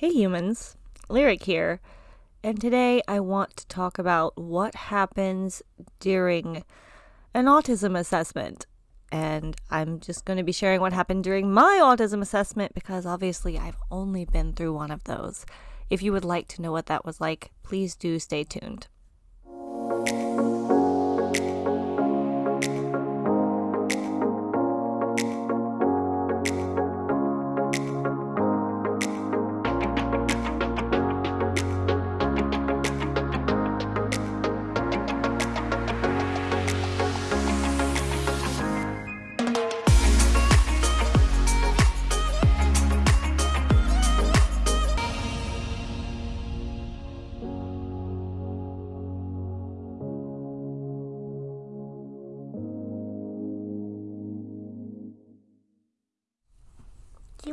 Hey humans, Lyric here, and today I want to talk about what happens during an autism assessment. And I'm just going to be sharing what happened during my autism assessment because obviously I've only been through one of those. If you would like to know what that was like, please do stay tuned.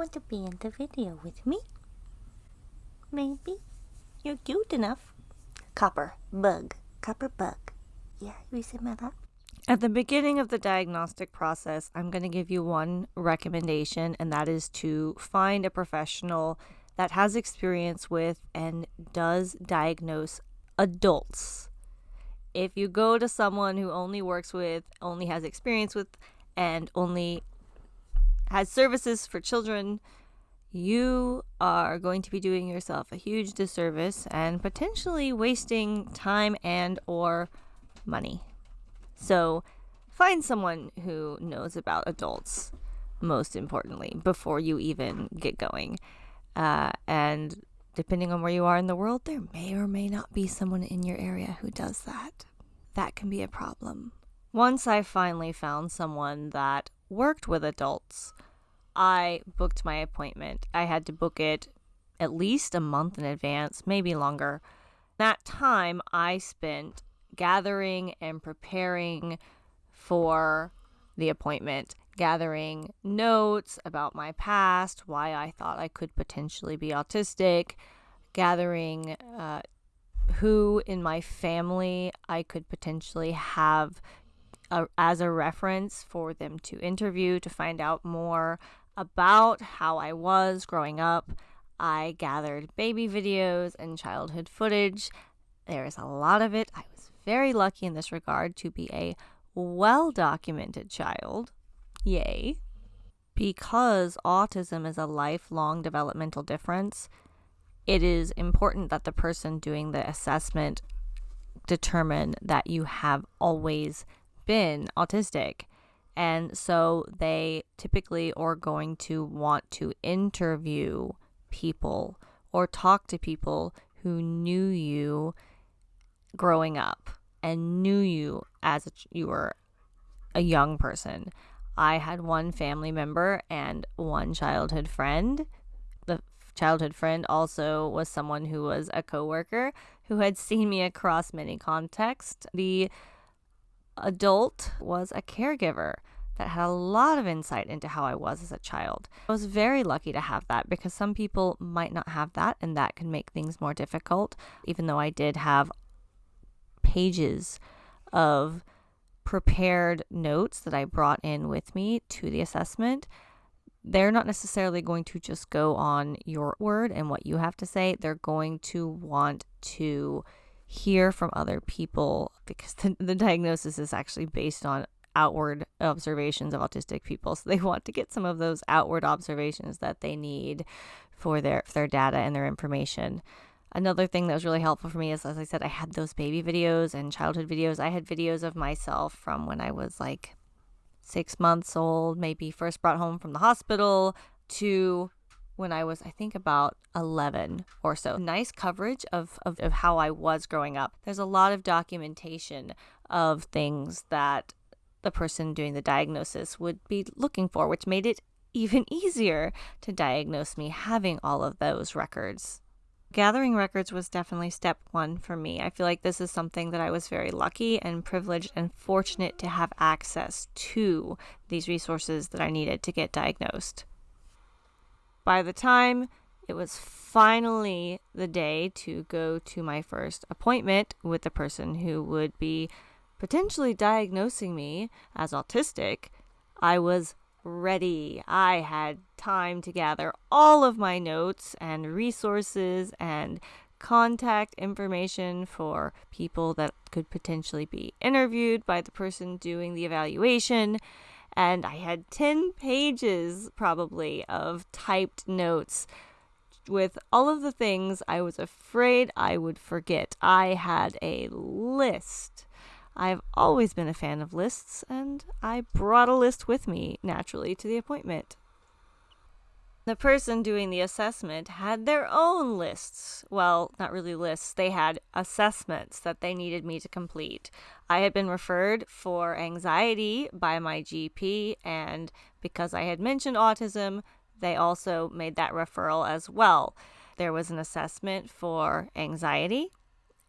Want to be in the video with me? Maybe. You're cute enough. Copper bug. Copper bug. Yeah, you my lap? At the beginning of the diagnostic process, I'm going to give you one recommendation, and that is to find a professional that has experience with and does diagnose adults. If you go to someone who only works with, only has experience with, and only has services for children, you are going to be doing yourself a huge disservice and potentially wasting time and or money. So find someone who knows about adults most importantly before you even get going. Uh, and depending on where you are in the world, there may or may not be someone in your area who does that. That can be a problem. Once I finally found someone that worked with adults, I booked my appointment. I had to book it at least a month in advance, maybe longer. That time I spent gathering and preparing for the appointment, gathering notes about my past, why I thought I could potentially be autistic, gathering uh, who in my family I could potentially have a, as a reference for them to interview to find out more about how I was growing up. I gathered baby videos and childhood footage. There is a lot of it. I was very lucky in this regard to be a well documented child. Yay. Because autism is a lifelong developmental difference, it is important that the person doing the assessment determine that you have always been autistic. And so they typically are going to want to interview people or talk to people who knew you growing up and knew you as you were a young person. I had one family member and one childhood friend. The childhood friend also was someone who was a coworker who had seen me across many contexts. The adult was a caregiver that had a lot of insight into how I was as a child. I was very lucky to have that because some people might not have that, and that can make things more difficult. Even though I did have pages of prepared notes that I brought in with me to the assessment, they're not necessarily going to just go on your word and what you have to say. They're going to want to hear from other people because the, the diagnosis is actually based on outward observations of autistic people. So they want to get some of those outward observations that they need for their for their data and their information. Another thing that was really helpful for me is, as I said, I had those baby videos and childhood videos. I had videos of myself from when I was like six months old, maybe first brought home from the hospital, to when I was, I think, about 11 or so. Nice coverage of, of, of how I was growing up. There's a lot of documentation of things that the person doing the diagnosis would be looking for, which made it even easier to diagnose me having all of those records. Gathering records was definitely step one for me. I feel like this is something that I was very lucky and privileged and fortunate to have access to these resources that I needed to get diagnosed. By the time it was finally the day to go to my first appointment with the person who would be potentially diagnosing me as autistic, I was ready. I had time to gather all of my notes and resources and contact information for people that could potentially be interviewed by the person doing the evaluation. And I had 10 pages probably of typed notes with all of the things I was afraid I would forget. I had a list. I've always been a fan of lists, and I brought a list with me naturally to the appointment. The person doing the assessment had their own lists. Well, not really lists, they had assessments that they needed me to complete. I had been referred for anxiety by my GP, and because I had mentioned autism, they also made that referral as well. There was an assessment for anxiety,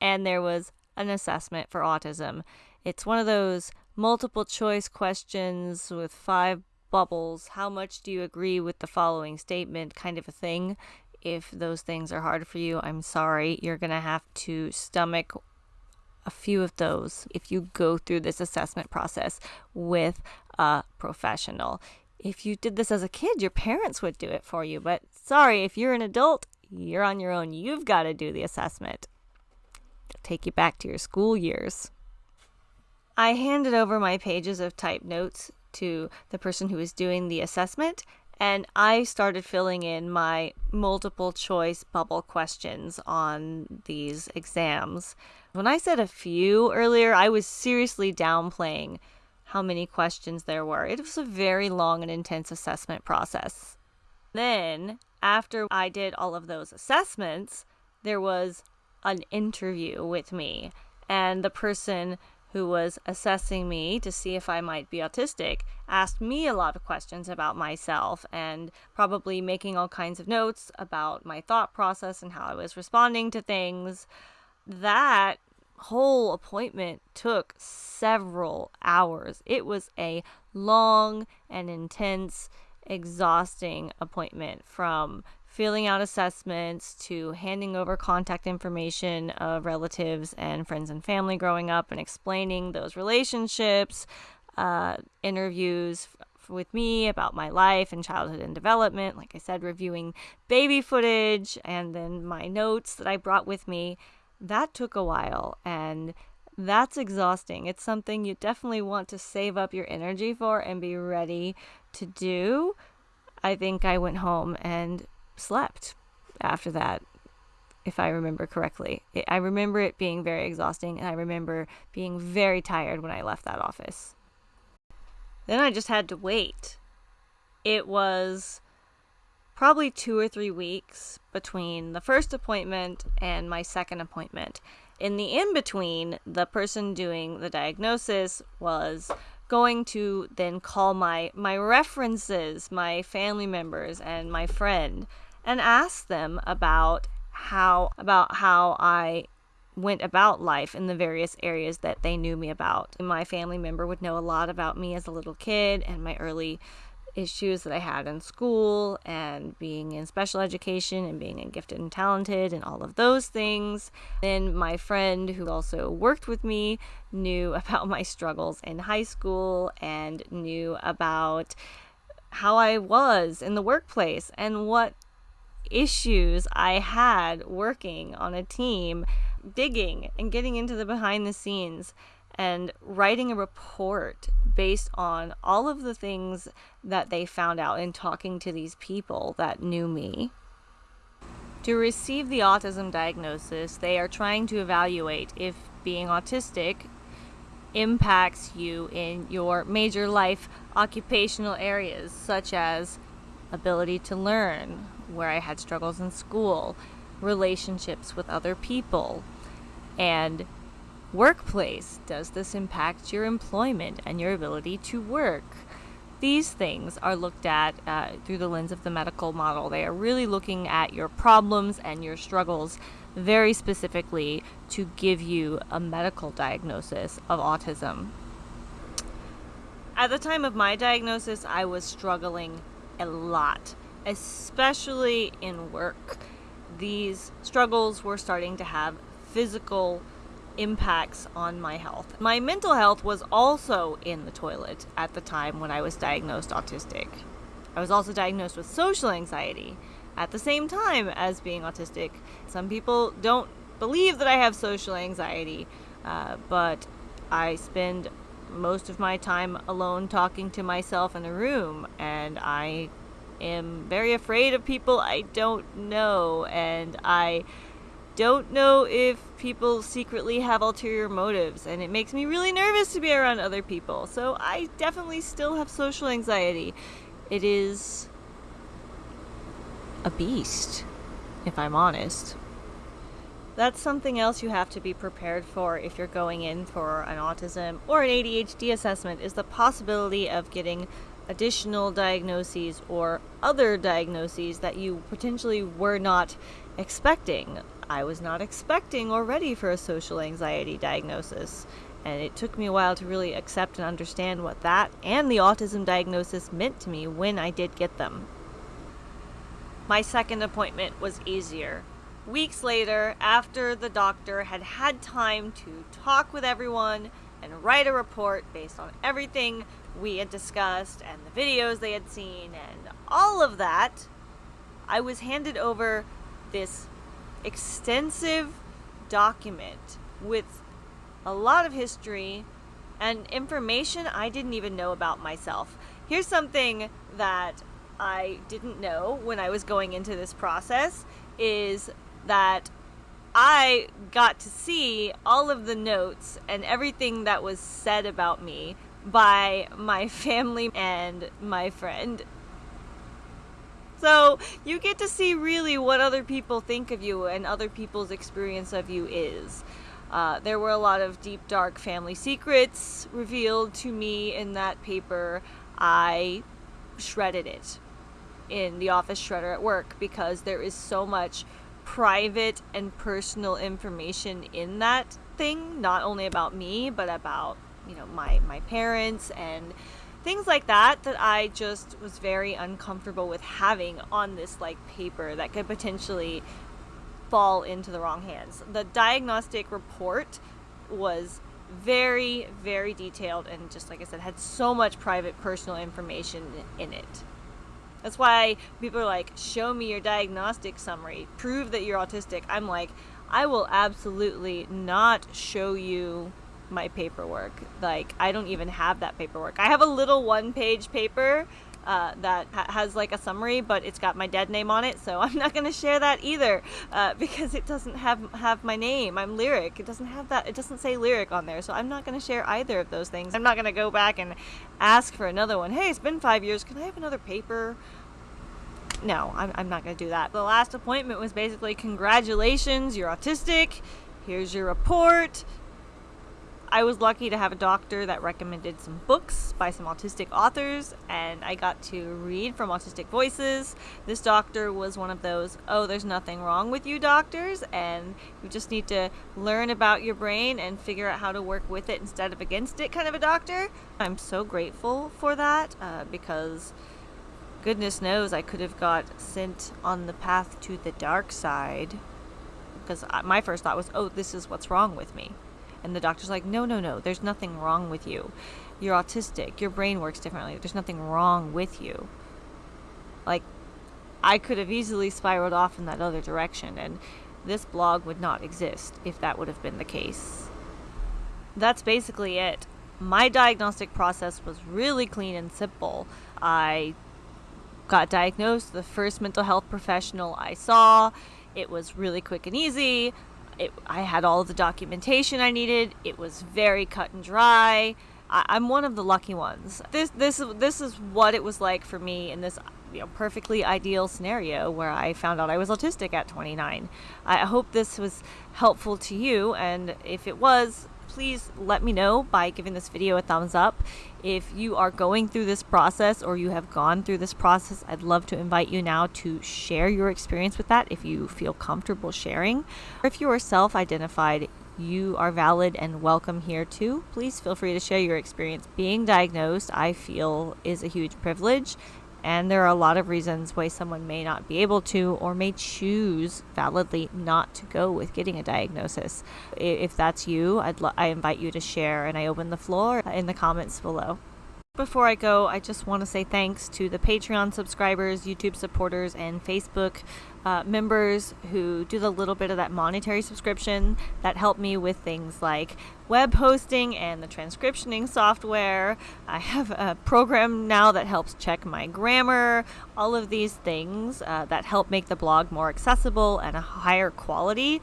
and there was an assessment for autism. It's one of those multiple choice questions with five bubbles. How much do you agree with the following statement? kind of a thing. If those things are hard for you, I'm sorry. You're going to have to stomach a few of those if you go through this assessment process with a professional if you did this as a kid, your parents would do it for you. But sorry, if you're an adult, you're on your own. You've got to do the assessment. Take you back to your school years. I handed over my pages of typed notes to the person who was doing the assessment, and I started filling in my multiple choice bubble questions on these exams. When I said a few earlier, I was seriously downplaying how many questions there were. It was a very long and intense assessment process. Then, after I did all of those assessments, there was an interview with me, and the person who was assessing me to see if I might be autistic asked me a lot of questions about myself and probably making all kinds of notes about my thought process and how I was responding to things. That whole appointment took several hours. It was a long and intense, exhausting appointment from filling out assessments to handing over contact information of relatives and friends and family growing up and explaining those relationships, uh, interviews with me about my life and childhood and development. Like I said, reviewing baby footage and then my notes that I brought with me that took a while and that's exhausting. It's something you definitely want to save up your energy for and be ready to do. I think I went home and slept after that, if I remember correctly. I remember it being very exhausting, and I remember being very tired when I left that office. Then I just had to wait. It was probably two or three weeks between the first appointment and my second appointment. In the in between, the person doing the diagnosis was going to then call my my references, my family members and my friend and asked them about how about how I went about life in the various areas that they knew me about. My family member would know a lot about me as a little kid and my early issues that I had in school and being in special education and being gifted and talented and all of those things. Then my friend who also worked with me knew about my struggles in high school and knew about how I was in the workplace and what issues I had working on a team, digging and getting into the behind the scenes and writing a report based on all of the things that they found out in talking to these people that knew me. To receive the autism diagnosis, they are trying to evaluate if being autistic impacts you in your major life occupational areas, such as ability to learn, where I had struggles in school, relationships with other people, and Workplace Does this impact your employment and your ability to work? These things are looked at uh, through the lens of the medical model. They are really looking at your problems and your struggles very specifically to give you a medical diagnosis of autism. At the time of my diagnosis, I was struggling a lot, especially in work. These struggles were starting to have physical impacts on my health. My mental health was also in the toilet at the time when I was diagnosed autistic. I was also diagnosed with social anxiety at the same time as being autistic. Some people don't believe that I have social anxiety, uh, but I spend most of my time alone talking to myself in a room, and I am very afraid of people I don't know, and I don't know if people secretly have ulterior motives, and it makes me really nervous to be around other people. So I definitely still have social anxiety. It is a beast, if I'm honest. That's something else you have to be prepared for if you're going in for an autism or an ADHD assessment is the possibility of getting additional diagnoses or other diagnoses that you potentially were not expecting. I was not expecting or ready for a social anxiety diagnosis, and it took me a while to really accept and understand what that and the autism diagnosis meant to me when I did get them. My second appointment was easier weeks later, after the doctor had had time to talk with everyone and write a report based on everything we had discussed and the videos they had seen and all of that, I was handed over this extensive document with a lot of history and information I didn't even know about myself. Here's something that I didn't know when I was going into this process is that I got to see all of the notes and everything that was said about me by my family and my friend. So you get to see really what other people think of you and other people's experience of you is. Uh, there were a lot of deep, dark family secrets revealed to me in that paper. I shredded it in the office shredder at work because there is so much private and personal information in that thing, not only about me, but about, you know, my, my parents and things like that that I just was very uncomfortable with having on this like paper that could potentially fall into the wrong hands. The diagnostic report was very very detailed and just like I said had so much private personal information in it. That's why people are like, show me your diagnostic summary, prove that you're autistic. I'm like, I will absolutely not show you my paperwork. Like, I don't even have that paperwork. I have a little one page paper uh, that ha- has like a summary, but it's got my dead name on it, so I'm not going to share that either uh, because it doesn't have have my name. I'm lyric. It doesn't have that. It doesn't say lyric on there, so I'm not going to share either of those things. I'm not going to go back and ask for another one. Hey, it's been five years. Can I have another paper? No, I'm, I'm not going to do that. The last appointment was basically congratulations, you're autistic. Here's your report. I was lucky to have a doctor that recommended some books by some autistic authors, and I got to read from Autistic Voices. This doctor was one of those, oh, there's nothing wrong with you doctors, and you just need to learn about your brain and figure out how to work with it instead of against it kind of a doctor. I'm so grateful for that uh, because goodness knows I could have got sent on the path to the dark side because my first thought was, oh, this is what's wrong with me. And the doctor's like, no, no, no, there's nothing wrong with you. You're autistic. Your brain works differently. There's nothing wrong with you. Like, I could have easily spiraled off in that other direction, and this blog would not exist if that would have been the case. That's basically it. My diagnostic process was really clean and simple. I got diagnosed, the first mental health professional I saw. It was really quick and easy. It, I had all the documentation I needed. It was very cut and dry. I, am one of the lucky ones. This this this is what it was like for me in this you know, perfectly ideal scenario where I found out I was autistic at 29. I hope this was helpful to you, and if it was, please let me know by giving this video a thumbs up. If you are going through this process or you have gone through this process, I'd love to invite you now to share your experience with that if you feel comfortable sharing. If you are self identified, you are valid and welcome here too. Please feel free to share your experience. Being diagnosed, I feel, is a huge privilege And there are a lot of reasons why someone may not be able to or may choose validly not to go with getting a diagnosis. If that's you, I'd lo- I invite you to share and I open the floor in the comments below. Before I go, I just want to say thanks to the Patreon subscribers, YouTube supporters, and Facebook uh, members who do the little bit of that monetary subscription that help me with things like web hosting and the transcriptioning software. I have a program now that helps check my grammar, all of these things uh, that help make the blog more accessible and a higher quality.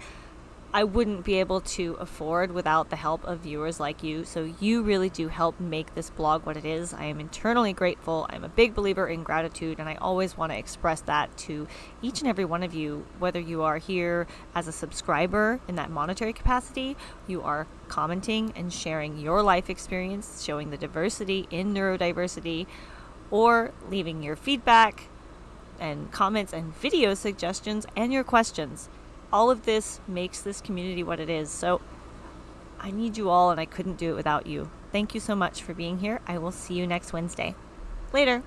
I wouldn't be able to afford without the help of viewers like you. So you really do help make this blog what it is. I am internally grateful. I'm a big believer in gratitude, and I always want to express that to each and every one of you, whether you are here as a subscriber in that monetary capacity, you are commenting and sharing your life experience, showing the diversity in neurodiversity, or leaving your feedback and comments and video suggestions and your questions all of this makes this community what it is. So I need you all, and I couldn't do it without you. Thank you so much for being here. I will see you next Wednesday. Later.